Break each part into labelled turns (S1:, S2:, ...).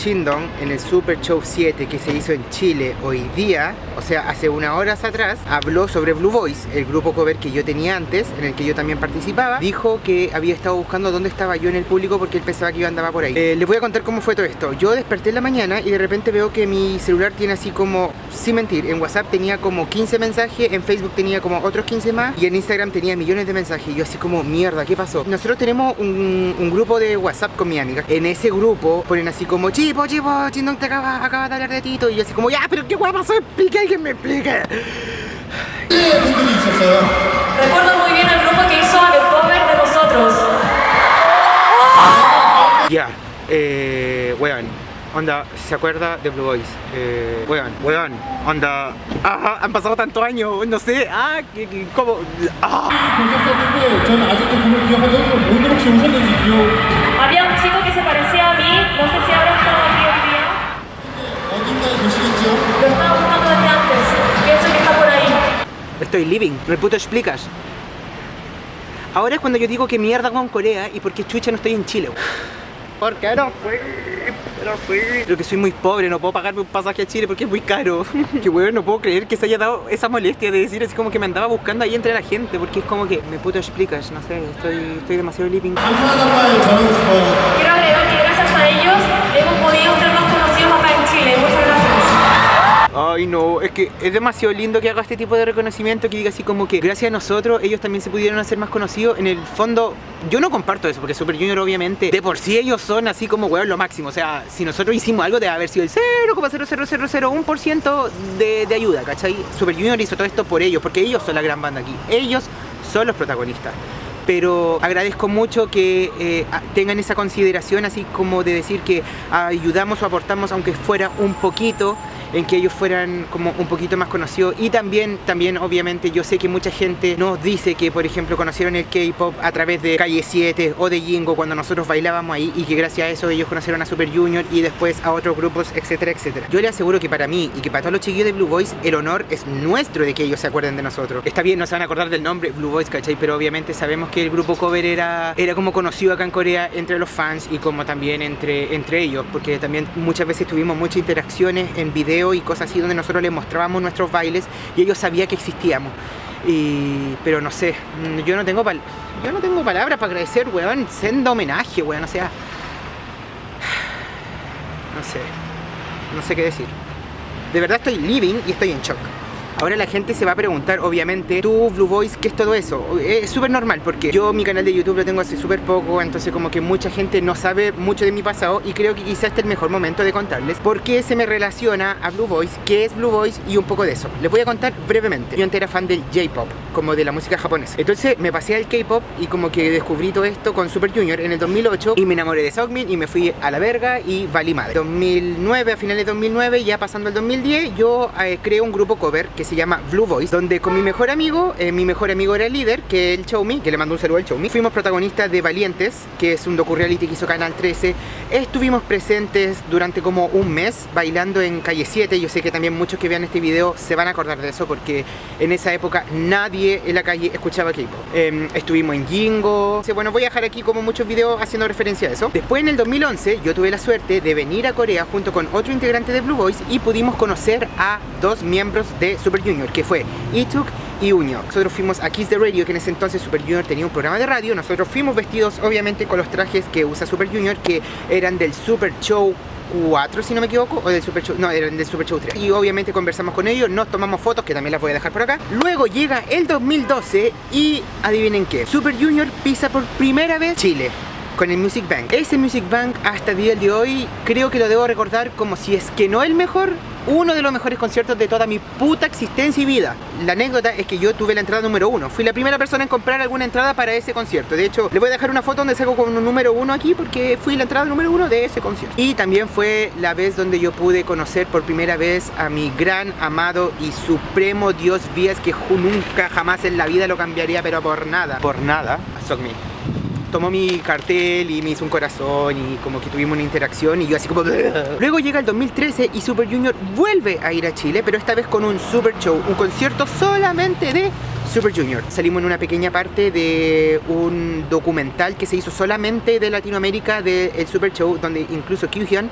S1: Shindong en el Super Show 7 que se hizo en Chile hoy día, o sea, hace unas horas atrás, habló sobre Blue Voice, el grupo cover que yo tenía antes, en el que yo también participaba. Dijo que había estado buscando dónde estaba yo en el público porque él pensaba que yo andaba por ahí. Eh, les voy a contar cómo fue todo esto. Yo desperté en la mañana y de repente veo que mi celular tiene así como, sin mentir, en WhatsApp tenía como 15 mensajes, en Facebook tenía como otros 15 más y en Instagram tenía millones de mensajes. Y yo así como, mierda, ¿qué pasó? Nosotros tenemos un, grupo de WhatsApp con mi amiga. En ese grupo ponen así como, oye, oye, oye, te acabas acaba de hablar de Tito. Y yo así como, ya, pero qué guay pasó, explique, alguien me explique.
S2: Recuerdo muy bien el grupo que hizo el cover de nosotros.
S1: Ya, yeah, eh, weón. Onda, ¿se acuerda de Blue Boys? Eh, weón, weón, onda, ajá, han pasado tantos años, no sé, ah, ¿cómo? Ah.
S2: Había un chico
S1: estoy living, no el puto explicas. Ahora es cuando yo digo que mierda con Corea y porque chucha no estoy en Chile. Porque no fui, no fui. Creo que soy muy pobre, no puedo pagarme un pasaje a Chile porque es muy caro. que weón, no puedo creer que se haya dado esa molestia de decir así como que me andaba buscando ahí entre la gente, porque es como que me puto explicas, no sé, estoy, demasiado living.
S2: Quiero agregar que gracias a ellos hemos podido
S1: Ay no, es que es demasiado lindo que haga este tipo de reconocimiento que diga así como que gracias a nosotros ellos también se pudieron hacer más conocidos. En el fondo, yo no comparto eso porque Super Junior obviamente de por sí ellos son así como weón lo máximo. O sea, si nosotros hicimos algo debe haber sido el 0,00001% de, de ayuda, ¿cachai? Super Junior hizo todo esto por ellos, porque ellos son la gran banda aquí. Ellos son los protagonistas pero agradezco mucho que eh, tengan esa consideración así como de decir que ayudamos o aportamos aunque fuera un poquito en que ellos fueran como un poquito más conocidos y también, también obviamente yo sé que mucha gente nos dice que por ejemplo conocieron el K-Pop a través de Calle 7 o de Jingo cuando nosotros bailábamos ahí y que gracias a eso ellos conocieron a Super Junior y después a otros grupos, etcétera, etcétera. Yo les aseguro que para mí y que para todos los chiquillos de Blue Boys el honor es nuestro de que ellos se acuerden de nosotros. Está bien, no se van a acordar del nombre Blue Boys, ¿cachai? Pero obviamente sabemos que el grupo cover era, era como conocido acá en Corea entre los fans y como también entre, entre ellos, porque también muchas veces tuvimos muchas interacciones en video y cosas así donde nosotros les mostrábamos nuestros bailes y ellos sabían que existíamos. Y, pero no sé, mm, yo no tengo yo no tengo palabras para agradecer, weón, senda homenaje, weón, o sea, no sé, no sé qué decir. De verdad estoy living y estoy en shock. Ahora la gente se va a preguntar, obviamente, tú, Blue Boys, ¿qué es todo eso? Es súper normal porque yo mi canal de YouTube lo tengo hace súper poco, entonces como que mucha gente no sabe mucho de mi pasado y creo que quizás este es el mejor momento de contarles por qué se me relaciona a Blue Boys, qué es Blue Boys y un poco de eso. Les voy a contar brevemente. Yo antes era fan del J-Pop, como de la música japonesa. Entonces me pasé al K-Pop y como que descubrí todo esto con Super Junior en el 2008 y me enamoré de Seokmin y me fui a la verga y valí madre. 2009, a finales de 2009, ya pasando el 2010, yo eh, creé un grupo cover que se llama Blue Voice, donde con mi mejor amigo, eh, mi mejor amigo era el líder, que el Choumi, que le mando un saludo al Choumi. Fuimos protagonistas de Valientes, que es un docu-reality que hizo Canal 13. Estuvimos presentes durante como un mes bailando en Calle 7. Yo sé que también muchos que vean este video se van a acordar de eso, porque en esa época nadie en la calle escuchaba K-pop. Eh, estuvimos en Jingo. Bueno, voy a dejar aquí como muchos videos haciendo referencia a eso. Después en el 2011 yo tuve la suerte de venir a Corea junto con otro integrante de Blue Boys y pudimos conocer a dos miembros de Super Junior, que fue Ituk y Uño. Nosotros fuimos a Kiss the Radio, que en ese entonces Super Junior tenía un programa de radio. Nosotros fuimos vestidos obviamente con los trajes que usa Super Junior, que eran del Super Show 4 si no me equivoco, o del Super Show, no, eran del Super Show 3 y obviamente conversamos con ellos, nos tomamos fotos que también las voy a dejar por acá luego llega el 2012 y adivinen qué, Super Junior pisa por primera vez Chile con el Music Bank. Ese Music Bank hasta el día de hoy creo que lo debo recordar como si es que no el mejor, uno de los mejores conciertos de toda mi puta existencia y vida. La anécdota es que yo tuve la entrada número uno. Fui la primera persona en comprar alguna entrada para ese concierto. De hecho, les voy a dejar una foto donde salgo con un número uno aquí porque fui la entrada número uno de ese concierto. Y también fue la vez donde yo pude conocer por primera vez a mi gran amado y supremo Dios Vías que nunca jamás en la vida lo cambiaría, pero por nada, por nada, a Sokmin tomó mi cartel y me hizo un corazón y como que tuvimos una interacción y yo así como... Luego llega el 2013 y Super Junior vuelve a ir a Chile, pero esta vez con un super show, un concierto solamente de Super Junior. Salimos en una pequeña parte de un documental que se hizo solamente de Latinoamérica del Super Show, donde incluso Kyuhyun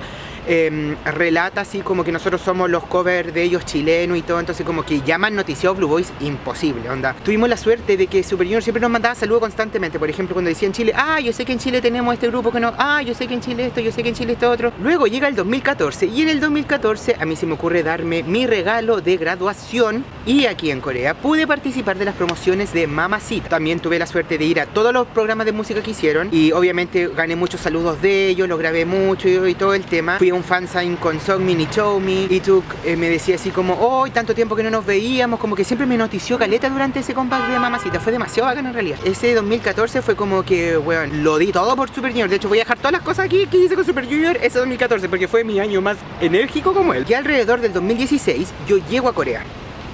S1: eh, relata así como que nosotros somos los covers de ellos chilenos y todo, entonces como que llaman noticiado Blue Boys imposible, onda. Tuvimos la suerte de que Super Junior siempre nos mandaba saludos constantemente, por ejemplo cuando decía en Chile, ah, yo sé que en Chile tenemos este grupo que no, ah, yo sé que en Chile esto, yo sé que en Chile esto otro. Luego llega el 2014 y en el 2014 a mí se me ocurre darme mi regalo de graduación y aquí en Corea pude participar de las promociones de Mamacita. También tuve la suerte de ir a todos los programas de música que hicieron y obviamente gané muchos saludos de ellos, los grabé mucho y, todo el tema. Fui a un fansign con Songmin y Chowmi y Tuk eh, me decía así como, hoy tanto tiempo que no nos veíamos, como que siempre me notició caleta durante ese comeback de Mamacita, fue demasiado bacán en realidad. Ese 2014 fue como que, bueno, lo di todo por Super Junior, de hecho voy a dejar todas las cosas aquí que hice con Super Junior ese 2014 porque fue mi año más enérgico como él. Y alrededor del 2016 yo llego a Corea.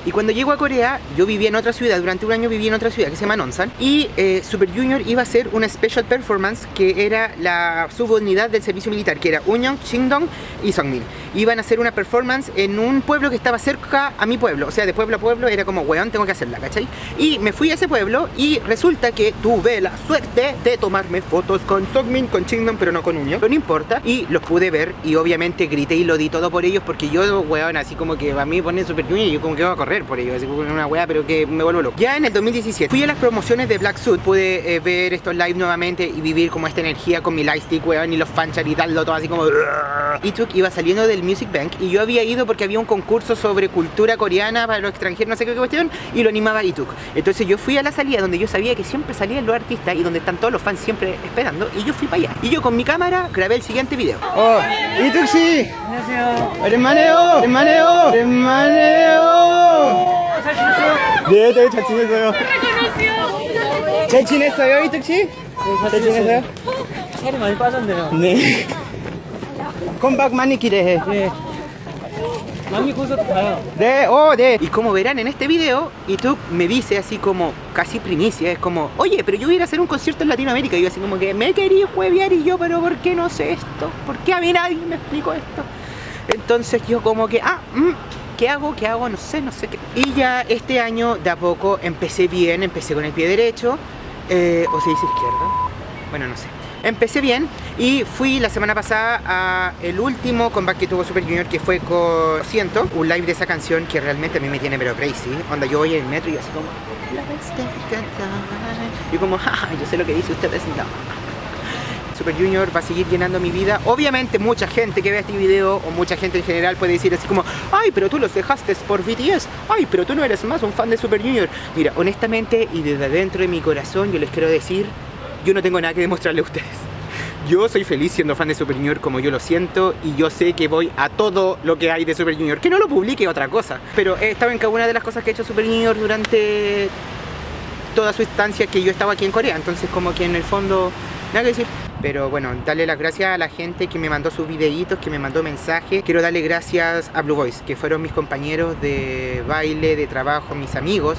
S1: Y cuando llego a Corea, yo vivía en otra ciudad, durante un año viví en otra ciudad que se llama Nonsan Y eh, Super Junior iba a hacer una special performance que era la subunidad del servicio militar, que era Unyong, Shingdong y Songmin Iban a hacer una performance en un pueblo que estaba cerca a mi pueblo, o sea, de pueblo a pueblo era como, weón, tengo que hacerla, ¿cachai? Y me fui a ese pueblo y resulta que tuve la suerte de tomarme fotos con Songmin, con Shingdong, pero no con Unyong, pero no importa. Y los pude ver y obviamente grité y lo di todo por ellos porque yo, weón, así como que a mí ponen Super Junior y yo como que voy a correr por ello, así como una weá, pero que me vuelvo loco. Ya en el 2017 fui a las promociones de Black Suit, pude eh, ver estos live nuevamente y vivir como esta energía con mi lightstick, weón, y los fanchar y darlo todo así como... Y Tuk iba saliendo del Music Bank y yo había ido porque había un concurso sobre cultura coreana para los extranjeros, no sé qué cuestión, y lo animaba Ituk. Entonces yo fui a la salida donde yo sabía que siempre salían los artistas y donde están todos los fans siempre esperando, y yo fui para allá. Y yo con mi cámara grabé el siguiente video. ¡Oh! ¡Ituk sí! ¡Hermaneo! ¡Hermaneo! ¡Hermaneo! 네, 네, 잘 지냈어요. 잘 지냈어요, 이특 씨? 잘 지냈어요?
S3: 살이 많이 빠졌네요.
S1: 네. 컴박 많이 기대해.
S3: 네. 남미 콘서트 가요.
S1: 네, oh, 네. Y como verán en este video, Ituk me dice así como casi primicia, es como, oye, pero yo voy a ir a hacer un concierto en Latinoamérica. Y yo así como que me quería huevear y yo, pero ¿por qué no sé esto? ¿Por qué a mí nadie me explicó esto? Entonces yo como que, ah, mm, ¿qué hago? ¿Qué hago? No sé, no sé qué. Y ya este año de a poco empecé bien, empecé con el pie derecho, eh, o se dice izquierdo, bueno, no sé. Empecé bien y fui la semana pasada a el último comeback que tuvo Super Junior que fue con Siento, un live de esa canción que realmente a mí me tiene pero crazy. Onda yo voy en el metro y así como. Y como, jaja, yo sé lo que dice ustedes no. Super Junior va a seguir llenando mi vida. Obviamente mucha gente que ve este video o mucha gente en general puede decir así como Ay, pero tú los dejaste por BTS. Ay, pero tú no eres más un fan de Super Junior. Mira, honestamente y desde dentro de mi corazón yo les quiero decir yo no tengo nada que demostrarle a ustedes. Yo soy feliz siendo fan de Super Junior como yo lo siento y yo sé que voy a todo lo que hay de Super Junior. Que no lo publique otra cosa. Pero he estado en cada una de las cosas que ha hecho Super Junior durante toda su estancia que yo estaba aquí en Corea. Entonces como que en el fondo, nada que decir. Pero bueno, darle las gracias a la gente que me mandó sus videitos, que me mandó mensajes. Quiero darle gracias a Blue Boys, que fueron mis compañeros de baile, de trabajo, mis amigos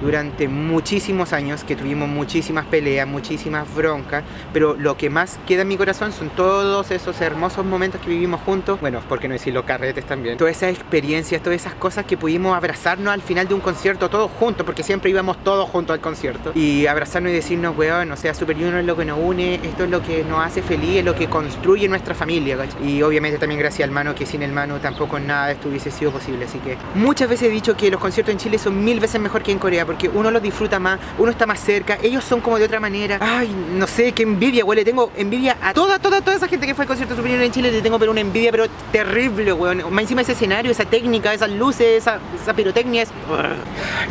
S1: durante muchísimos años que tuvimos muchísimas peleas, muchísimas broncas, pero lo que más queda en mi corazón son todos esos hermosos momentos que vivimos juntos, bueno, por qué no decir los carretes también, todas esas experiencias, todas esas cosas que pudimos abrazarnos al final de un concierto todos juntos, porque siempre íbamos todos juntos al concierto, y abrazarnos y decirnos, weón, o sea, Super Junior es lo que nos une, esto es lo que nos hace feliz, es lo que construye nuestra familia, y obviamente también gracias al Mano, que sin el Mano tampoco nada de esto hubiese sido posible, así que muchas veces he dicho que los conciertos en Chile son mil veces mejor que en Corea, porque uno los disfruta más, uno está más cerca, ellos son como de otra manera. Ay, no sé, qué envidia, güey, le tengo envidia a toda, toda, toda esa gente que fue al concierto superior en Chile, le tengo pero una envidia, pero terrible, weón. Más encima ese escenario, esa técnica, esas luces, esa, esa pirotecnia, es...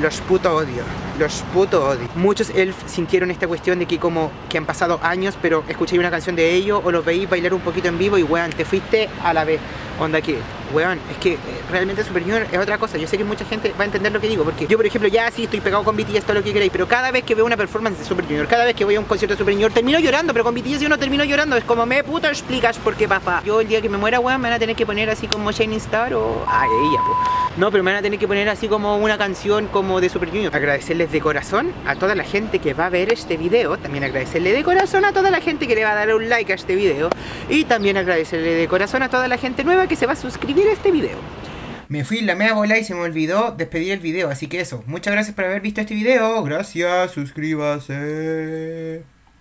S1: Los puto odio, los puto odio. Muchos elf sintieron esta cuestión de que como que han pasado años, pero escuché una canción de ellos o los veí bailar un poquito en vivo y weón, te fuiste a la vez. Onda que, weón, es que eh, realmente Super Junior es otra cosa. Yo sé que mucha gente va a entender lo que digo, porque yo, por ejemplo, ya sí estoy pegado con BTS, todo lo que queráis, pero cada vez que veo una performance de Super Junior, cada vez que voy a un concierto de Super Junior, termino llorando, pero con BTS yo no termino llorando. Es como, me puto explicas por qué, papá. Yo el día que me muera, weón, me van a tener que poner así como Shining Star o. Ay, ella, po. No, pero me van a tener que poner así como una canción como de Super Junior. Agradecerles de corazón a toda la gente que va a ver este video. También agradecerle de corazón a toda la gente que le va a dar un like a este video. Y también agradecerle de corazón a toda la gente nueva que se va a suscribir a este video. Me fui la media bola y se me olvidó despedir el video, así que eso. Muchas gracias por haber visto este video. Gracias, suscríbase.